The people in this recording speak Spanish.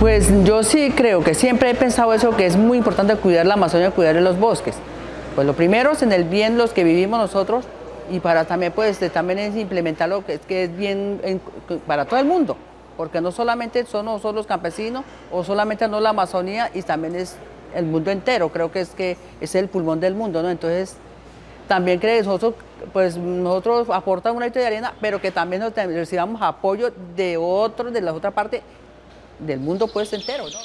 Pues yo sí creo que siempre he pensado eso, que es muy importante cuidar la Amazonia, cuidar los bosques. Pues lo primero es en el bien los que vivimos nosotros y para también pues también es implementar lo que es, que es bien para todo el mundo, porque no solamente son, los campesinos o solamente no la Amazonía y también es el mundo entero, creo que es que es el pulmón del mundo, ¿no? Entonces también creo que nosotros, pues nosotros aportamos una historia de arena, pero que también recibamos apoyo de otros, de la otra parte del mundo pues entero, ¿no?